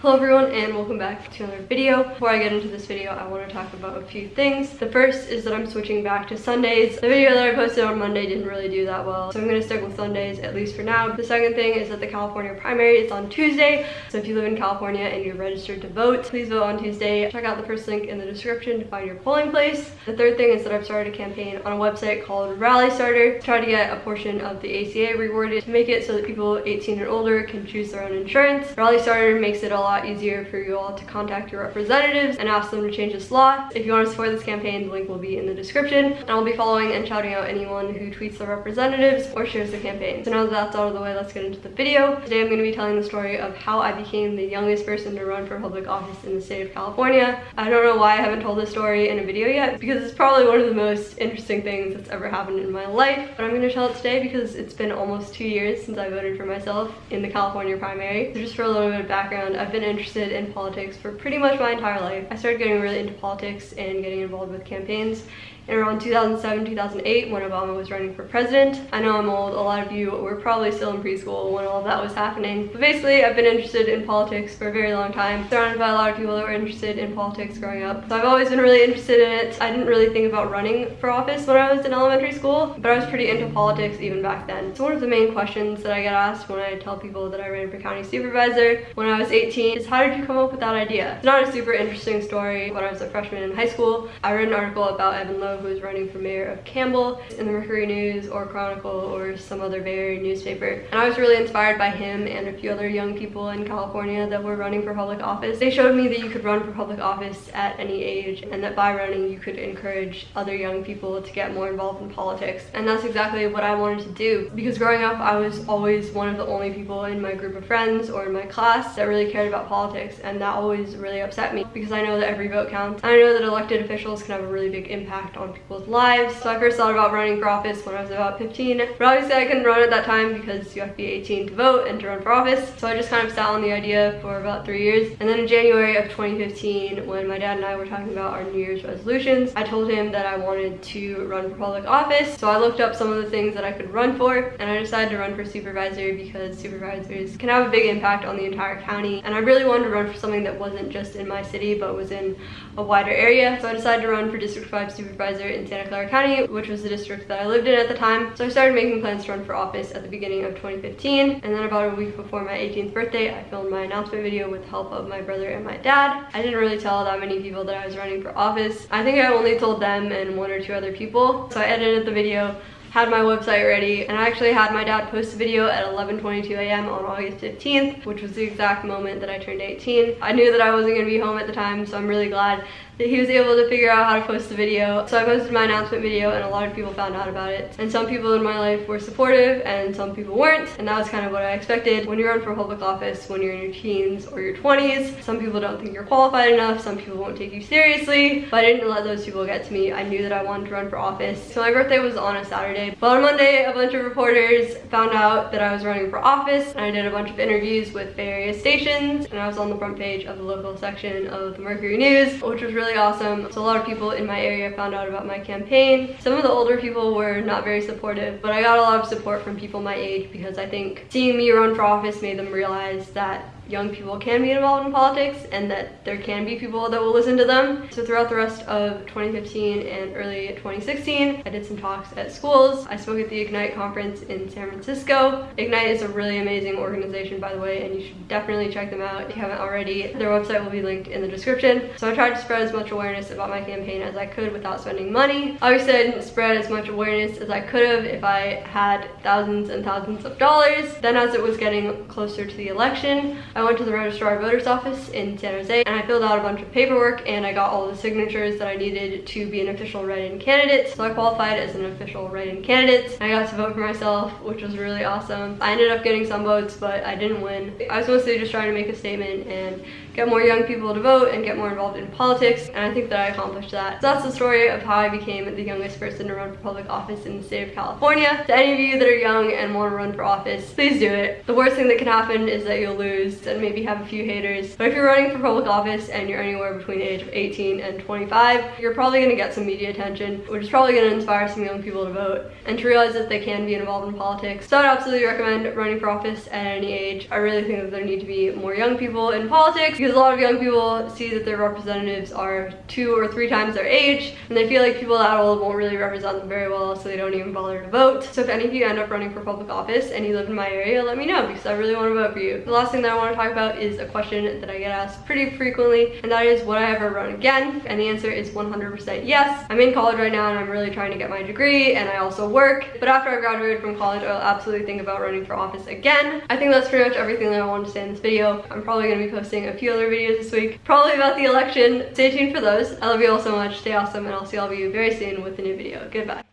Hello everyone and welcome back to another video. Before I get into this video, I want to talk about a few things. The first is that I'm switching back to Sundays. The video that I posted on Monday didn't really do that well, so I'm going to stick with Sundays at least for now. The second thing is that the California primary is on Tuesday, so if you live in California and you're registered to vote, please vote on Tuesday. Check out the first link in the description to find your polling place. The third thing is that I've started a campaign on a website called Rally Starter to try to get a portion of the ACA rewarded to make it so that people 18 and older can choose their own insurance. Rally Starter makes it a lot easier for you all to contact your representatives and ask them to change this law. If you want to support this campaign, the link will be in the description. And I'll be following and shouting out anyone who tweets the representatives or shares the campaign. So now that that's out of the way, let's get into the video. Today I'm going to be telling the story of how I became the youngest person to run for public office in the state of California. I don't know why I haven't told this story in a video yet because it's probably one of the most interesting things that's ever happened in my life. But I'm going to tell it today because it's been almost two years since I voted for myself in the California primary. So just for a little bit of background, I've been interested in politics for pretty much my entire life. I started getting really into politics and getting involved with campaigns in around 2007, 2008 when Obama was running for president. I know I'm old, a lot of you were probably still in preschool when all of that was happening. But basically, I've been interested in politics for a very long time, surrounded by a lot of people that were interested in politics growing up. So I've always been really interested in it. I didn't really think about running for office when I was in elementary school, but I was pretty into politics even back then. So one of the main questions that I get asked when I tell people that I ran for county supervisor when I was 18 is how did you come up with that idea? It's not a super interesting story. When I was a freshman in high school, I read an article about Evan Low who was running for mayor of Campbell in the Mercury News or Chronicle or some other Bay Area newspaper. And I was really inspired by him and a few other young people in California that were running for public office. They showed me that you could run for public office at any age and that by running you could encourage other young people to get more involved in politics. And that's exactly what I wanted to do because growing up I was always one of the only people in my group of friends or in my class that really cared about politics and that always really upset me because I know that every vote counts. I know that elected officials can have a really big impact on people's lives. So I first thought about running for office when I was about 15. But obviously I couldn't run at that time because you have to be 18 to vote and to run for office. So I just kind of sat on the idea for about three years. And then in January of 2015, when my dad and I were talking about our New Year's resolutions, I told him that I wanted to run for public office. So I looked up some of the things that I could run for and I decided to run for supervisor because supervisors can have a big impact on the entire county. And I really wanted to run for something that wasn't just in my city, but was in a wider area. So I decided to run for District 5 supervisor in Santa Clara County, which was the district that I lived in at the time. So I started making plans to run for office at the beginning of 2015. And then about a week before my 18th birthday, I filmed my announcement video with the help of my brother and my dad. I didn't really tell that many people that I was running for office. I think I only told them and one or two other people. So I edited the video had my website ready and I actually had my dad post a video at 11:22 a.m. on August 15th which was the exact moment that I turned 18 I knew that I wasn't gonna be home at the time so I'm really glad he was able to figure out how to post the video. So I posted my announcement video and a lot of people found out about it. And some people in my life were supportive and some people weren't. And that was kind of what I expected. When you're run for public office, when you're in your teens or your 20s, some people don't think you're qualified enough. Some people won't take you seriously. But I didn't let those people get to me. I knew that I wanted to run for office. So my birthday was on a Saturday. But on Monday, a bunch of reporters found out that I was running for office. And I did a bunch of interviews with various stations. And I was on the front page of the local section of the Mercury News, which was really really awesome. So a lot of people in my area found out about my campaign. Some of the older people were not very supportive, but I got a lot of support from people my age because I think seeing me run for office made them realize that young people can be involved in politics and that there can be people that will listen to them. So throughout the rest of 2015 and early 2016, I did some talks at schools. I spoke at the Ignite conference in San Francisco. Ignite is a really amazing organization, by the way, and you should definitely check them out if you haven't already. Their website will be linked in the description. So I tried to spread as much awareness about my campaign as I could without spending money. Obviously, I didn't spread as much awareness as I could have if I had thousands and thousands of dollars. Then as it was getting closer to the election, went to the registrar voters office in San Jose and I filled out a bunch of paperwork and I got all the signatures that I needed to be an official write-in candidate. So I qualified as an official write-in candidate. I got to vote for myself, which was really awesome. I ended up getting some votes, but I didn't win. I was mostly just trying to make a statement and get more young people to vote and get more involved in politics and I think that I accomplished that. So that's the story of how I became the youngest person to run for public office in the state of California. To any of you that are young and want to run for office, please do it. The worst thing that can happen is that you'll lose and maybe have a few haters. But if you're running for public office and you're anywhere between the age of 18 and 25, you're probably gonna get some media attention, which is probably gonna inspire some young people to vote and to realize that they can be involved in politics. So I'd absolutely recommend running for office at any age. I really think that there need to be more young people in politics because a lot of young people see that their representatives are two or three times their age and they feel like people that old won't really represent them very well so they don't even bother to vote. So if any of you end up running for public office and you live in my area, let me know because I really want to vote for you. The last thing that I want to talk about is a question that I get asked pretty frequently and that is would I ever run again? And the answer is 100% yes. I'm in college right now and I'm really trying to get my degree and I also work. But after I graduated from college, I'll absolutely think about running for office again. I think that's pretty much everything that I wanted to say in this video. I'm probably going to be posting a few other videos this week, probably about the election. Stay tuned for those. I love you all so much. Stay awesome and I'll see all of you very soon with a new video. Goodbye.